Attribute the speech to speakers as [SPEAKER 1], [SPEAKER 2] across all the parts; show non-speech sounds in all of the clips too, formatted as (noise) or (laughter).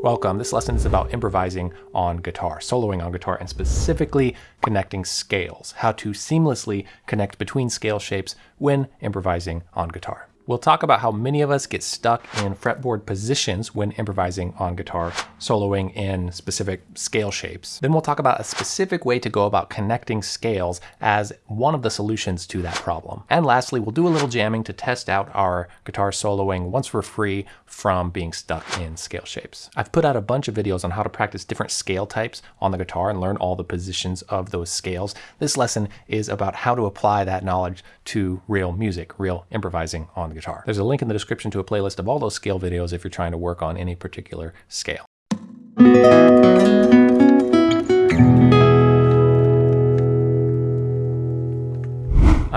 [SPEAKER 1] Welcome. This lesson is about improvising on guitar, soloing on guitar, and specifically connecting scales, how to seamlessly connect between scale shapes when improvising on guitar. We'll talk about how many of us get stuck in fretboard positions when improvising on guitar, soloing in specific scale shapes. Then we'll talk about a specific way to go about connecting scales as one of the solutions to that problem. And lastly, we'll do a little jamming to test out our guitar soloing once we're free from being stuck in scale shapes. I've put out a bunch of videos on how to practice different scale types on the guitar and learn all the positions of those scales. This lesson is about how to apply that knowledge to real music, real improvising on the guitar. There's a link in the description to a playlist of all those scale videos if you're trying to work on any particular scale.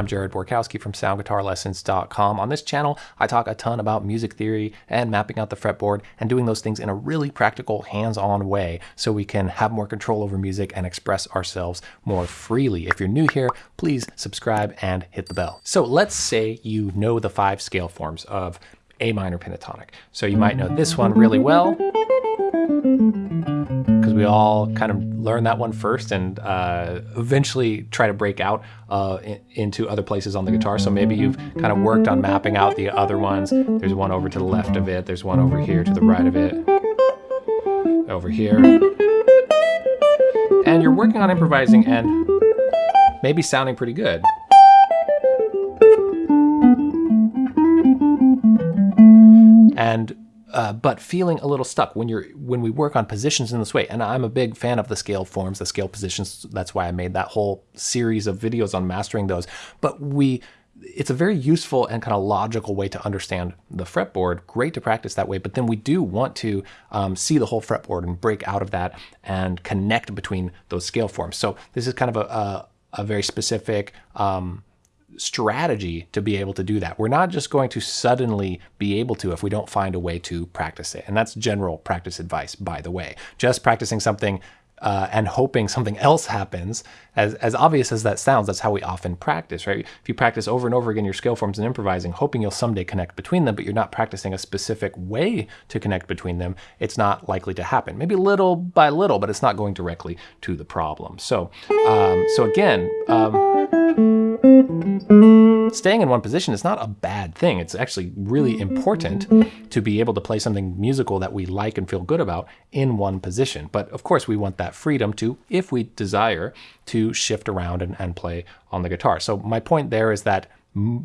[SPEAKER 1] I'm Jared Borkowski from SoundGuitarLessons.com. On this channel, I talk a ton about music theory and mapping out the fretboard and doing those things in a really practical, hands-on way so we can have more control over music and express ourselves more freely. If you're new here, please subscribe and hit the bell. So let's say you know the five scale forms of A minor pentatonic. So you might know this one really well we all kind of learn that one first and uh, eventually try to break out uh, in, into other places on the guitar. So maybe you've kind of worked on mapping out the other ones. There's one over to the left of it. There's one over here to the right of it. Over here. And you're working on improvising and maybe sounding pretty good. And uh, but feeling a little stuck when you're when we work on positions in this way. And I'm a big fan of the scale forms, the scale positions. That's why I made that whole series of videos on mastering those. But we it's a very useful and kind of logical way to understand the fretboard. Great to practice that way, but then we do want to um, see the whole fretboard and break out of that and connect between those scale forms. So this is kind of a, a, a very specific um, strategy to be able to do that. We're not just going to suddenly be able to if we don't find a way to practice it. And that's general practice advice, by the way. Just practicing something uh, and hoping something (laughs) else happens, as, as obvious as that sounds, that's how we often practice, right? If you practice over and over again your scale forms and improvising, hoping you'll someday connect between them, but you're not practicing a specific way to connect between them, it's not likely to happen. Maybe little by little, but it's not going directly to the problem. So, um, so again, um, Staying in one position is not a bad thing. It's actually really important to be able to play something musical that we like and feel good about in one position. But of course, we want that freedom to, if we desire, to shift around and, and play on the guitar. So my point there is that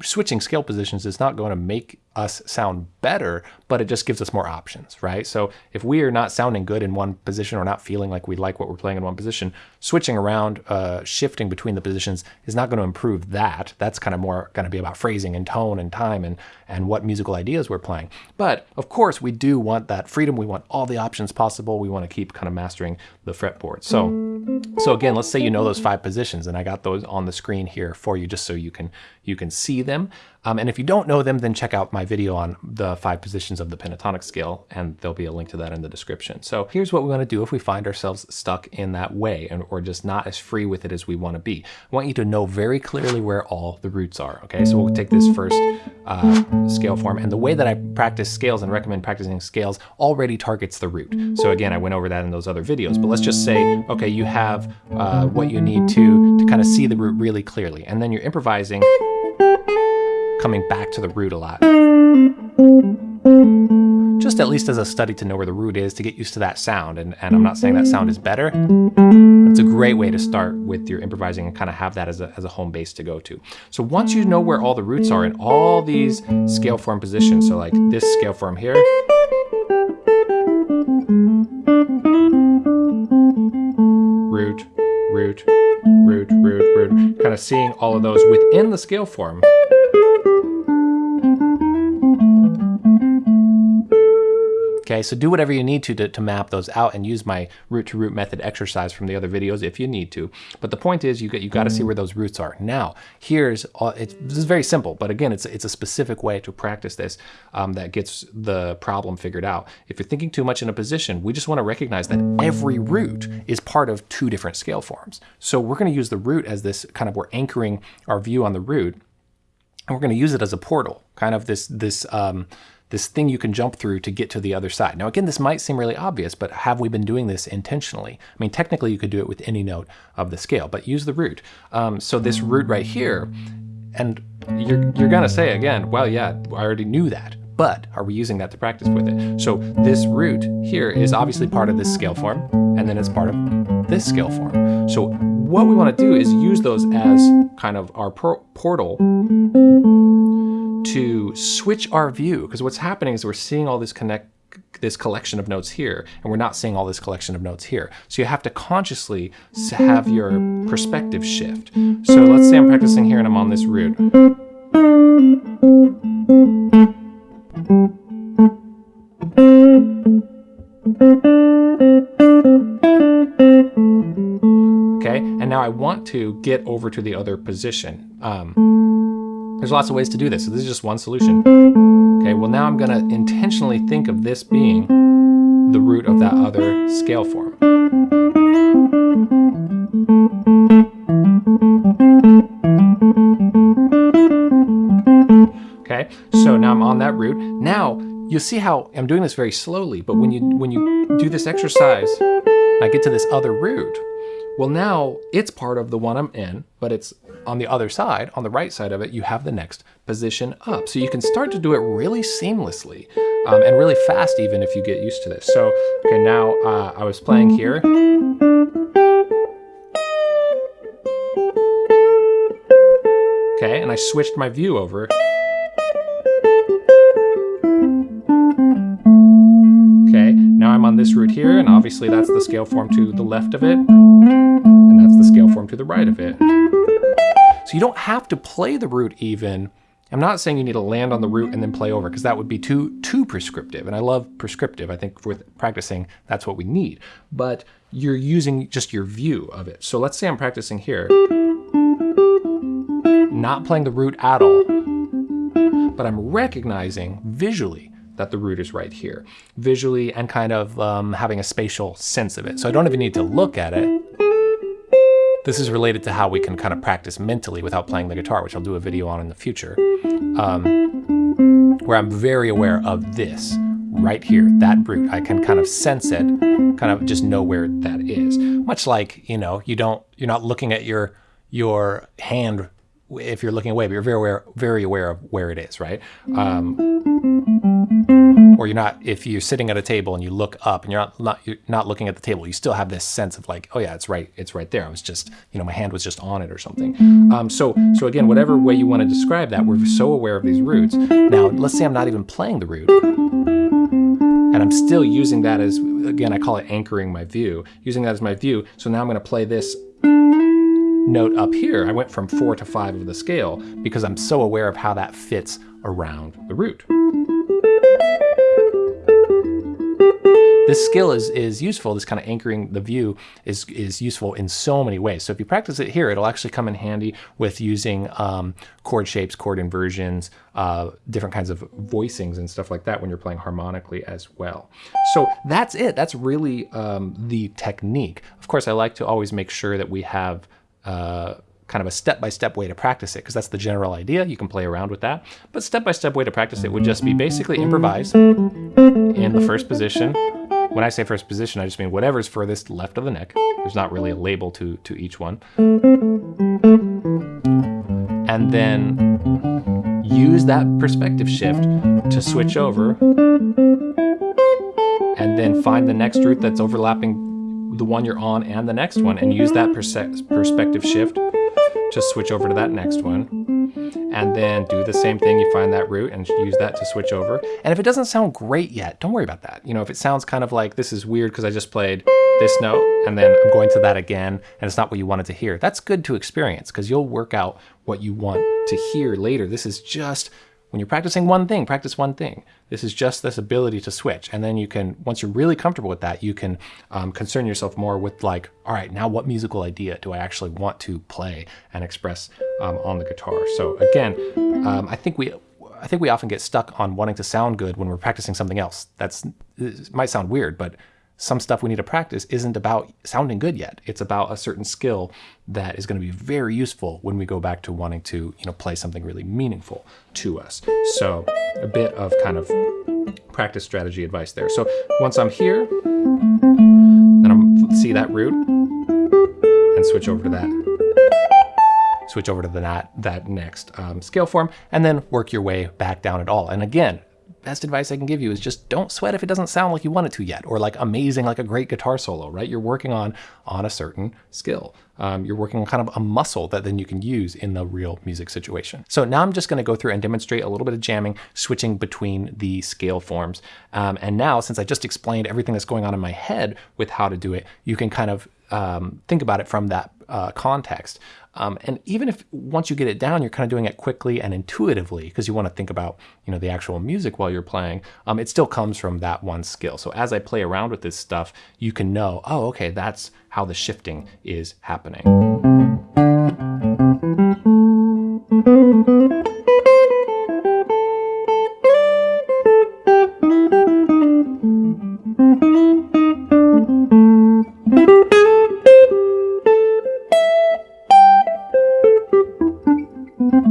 [SPEAKER 1] switching scale positions is not going to make us sound better, but it just gives us more options, right? So if we are not sounding good in one position or not feeling like we like what we're playing in one position, switching around, uh, shifting between the positions is not going to improve that. That's kind of more going to be about phrasing and tone and time and, and what musical ideas we're playing. But of course, we do want that freedom. We want all the options possible. We want to keep kind of mastering the fretboard. So, so again, let's say you know those five positions and I got those on the screen here for you just so you can, you can see them. Um, and if you don't know them, then check out my video on the five positions of the pentatonic scale, and there'll be a link to that in the description. So here's what we want to do if we find ourselves stuck in that way, and, or just not as free with it as we want to be. I want you to know very clearly where all the roots are, okay? So we'll take this first uh, scale form, and the way that I practice scales and recommend practicing scales already targets the root. So again, I went over that in those other videos, but let's just say, okay, you have uh, what you need to, to kind of see the root really clearly, and then you're improvising coming back to the root a lot. Just at least as a study to know where the root is to get used to that sound. And, and I'm not saying that sound is better. It's a great way to start with your improvising and kind of have that as a, as a home base to go to. So once you know where all the roots are in all these scale form positions, so like this scale form here, root, root, root, root, root, kind of seeing all of those within the scale form. Okay, so do whatever you need to, to, to map those out and use my root to root method exercise from the other videos if you need to. But the point is you got, you got to see where those roots are. Now, here's, all, it's, this is very simple, but again, it's, it's a specific way to practice this um, that gets the problem figured out. If you're thinking too much in a position, we just want to recognize that every root is part of two different scale forms. So we're going to use the root as this kind of, we're anchoring our view on the root and we're going to use it as a portal, kind of this this um, this thing you can jump through to get to the other side. Now, again, this might seem really obvious, but have we been doing this intentionally? I mean, technically, you could do it with any note of the scale, but use the root. Um, so this root right here, and you're you're gonna say again, well, yeah, I already knew that. But are we using that to practice with it? So this root here is obviously part of this scale form, and then it's part of this scale form. So what we want to do is use those as kind of our portal to switch our view. Because what's happening is we're seeing all this connect this collection of notes here, and we're not seeing all this collection of notes here. So you have to consciously have your perspective shift. So let's say I'm practicing here and I'm on this root. To get over to the other position. Um, there's lots of ways to do this, so this is just one solution. Okay, well now I'm gonna intentionally think of this being the root of that other scale form. Okay, so now I'm on that root. Now you'll see how I'm doing this very slowly, but when you when you do this exercise, I get to this other root. Well, now it's part of the one I'm in, but it's on the other side, on the right side of it, you have the next position up. So you can start to do it really seamlessly um, and really fast even if you get used to this. So, okay, now uh, I was playing here. Okay, and I switched my view over. Okay, now I'm on this root here, and obviously that's the scale form to the left of it, to the right of it. So you don't have to play the root even. I'm not saying you need to land on the root and then play over, because that would be too, too prescriptive, and I love prescriptive. I think with practicing, that's what we need. But you're using just your view of it. So let's say I'm practicing here, not playing the root at all, but I'm recognizing visually that the root is right here, visually and kind of um, having a spatial sense of it. So I don't even need to look at it. This is related to how we can kind of practice mentally without playing the guitar, which I'll do a video on in the future, um, where I'm very aware of this right here, that root. I can kind of sense it, kind of just know where that is. Much like, you know, you don't, you're not looking at your, your hand if you're looking away, but you're very aware, very aware of where it is, right? Um, or you're not if you're sitting at a table and you look up and you're not, not you're not looking at the table you still have this sense of like oh yeah it's right it's right there. I was just you know my hand was just on it or something. Um, so so again whatever way you want to describe that we're so aware of these roots. Now let's say i'm not even playing the root. And i'm still using that as again i call it anchoring my view using that as my view. So now i'm going to play this note up here i went from four to five of the scale because i'm so aware of how that fits around the root this skill is, is useful, this kind of anchoring the view is, is useful in so many ways. So if you practice it here, it'll actually come in handy with using um, chord shapes, chord inversions, uh, different kinds of voicings and stuff like that when you're playing harmonically as well. So that's it. That's really um, the technique. Of course, I like to always make sure that we have uh, kind of a step-by-step -step way to practice it because that's the general idea. You can play around with that. But step-by-step -step way to practice it would just be basically improvise in the first position. When I say first position, I just mean whatever's furthest left of the neck. There's not really a label to, to each one. And then use that perspective shift to switch over and then find the next root that's overlapping the one you're on and the next one and use that perspective shift to switch over to that next one. And then do the same thing, you find that root and use that to switch over. And if it doesn't sound great yet, don't worry about that. You know, if it sounds kind of like this is weird because I just played this note and then I'm going to that again and it's not what you wanted to hear, that's good to experience because you'll work out what you want to hear later. This is just when you're practicing one thing, practice one thing. This is just this ability to switch. And then you can, once you're really comfortable with that, you can um, concern yourself more with like, all right, now what musical idea do I actually want to play and express um, on the guitar? So again, um, I think we, I think we often get stuck on wanting to sound good when we're practicing something else. That's might sound weird, but some stuff we need to practice isn't about sounding good yet. It's about a certain skill that is going to be very useful when we go back to wanting to, you know, play something really meaningful to us. So a bit of kind of practice strategy advice there. So once I'm here, then I'm see that root and switch over to that switch over to the that, that next um, scale form, and then work your way back down at all. And again, best advice I can give you is just don't sweat if it doesn't sound like you want it to yet, or like amazing, like a great guitar solo, right? You're working on on a certain skill. Um, you're working on kind of a muscle that then you can use in the real music situation. So now I'm just going to go through and demonstrate a little bit of jamming, switching between the scale forms. Um, and now, since I just explained everything that's going on in my head with how to do it, you can kind of um, think about it from that uh, context. Um, and even if once you get it down, you're kind of doing it quickly and intuitively because you want to think about you know the actual music while you're playing. Um, it still comes from that one skill. So as I play around with this stuff, you can know, oh, okay, that's how the shifting is happening. So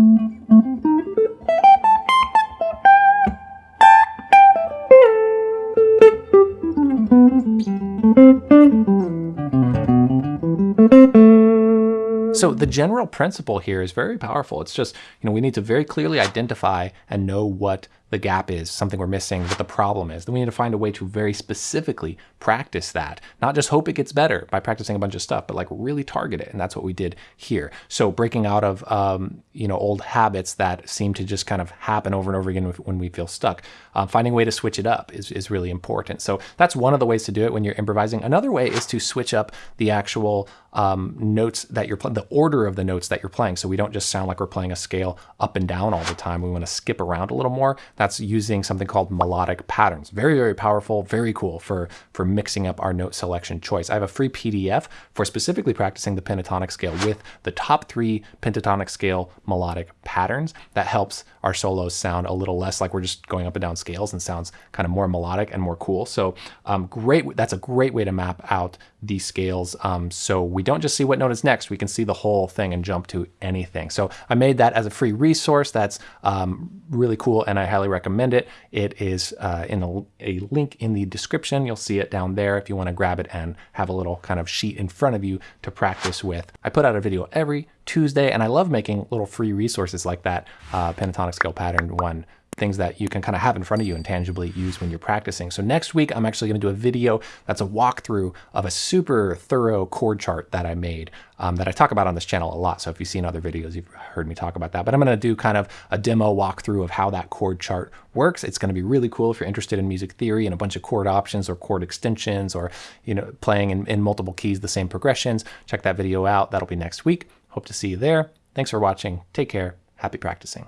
[SPEAKER 1] the general principle here is very powerful. It's just, you know, we need to very clearly identify and know what the gap is, something we're missing, what the problem is. Then we need to find a way to very specifically practice that. Not just hope it gets better by practicing a bunch of stuff, but like really target it. And that's what we did here. So breaking out of, um, you know, old habits that seem to just kind of happen over and over again when we feel stuck. Uh, finding a way to switch it up is, is really important. So that's one of the ways to do it when you're improvising. Another way is to switch up the actual um, notes that you're playing, the order of the notes that you're playing. So we don't just sound like we're playing a scale up and down all the time. We want to skip around a little more. Using something called melodic patterns. Very, very powerful, very cool for, for mixing up our note selection choice. I have a free PDF for specifically practicing the pentatonic scale with the top three pentatonic scale melodic patterns. That helps our solos sound a little less like we're just going up and down scales and sounds kind of more melodic and more cool. So um, great, that's a great way to map out these scales. Um, so we don't just see what note is next, we can see the whole thing and jump to anything. So I made that as a free resource. That's um, really cool and I highly recommend it. It is uh, in a, a, link in the description. You'll see it down there if you want to grab it and have a little kind of sheet in front of you to practice with. I put out a video every Tuesday and I love making little free resources like that uh, pentatonic scale pattern one things that you can kind of have in front of you and tangibly use when you're practicing. So next week, I'm actually going to do a video that's a walkthrough of a super thorough chord chart that I made um, that I talk about on this channel a lot. So if you've seen other videos, you've heard me talk about that. But I'm going to do kind of a demo walkthrough of how that chord chart works. It's going to be really cool if you're interested in music theory and a bunch of chord options or chord extensions or you know playing in, in multiple keys the same progressions. Check that video out. That'll be next week. Hope to see you there. Thanks for watching. Take care. Happy practicing.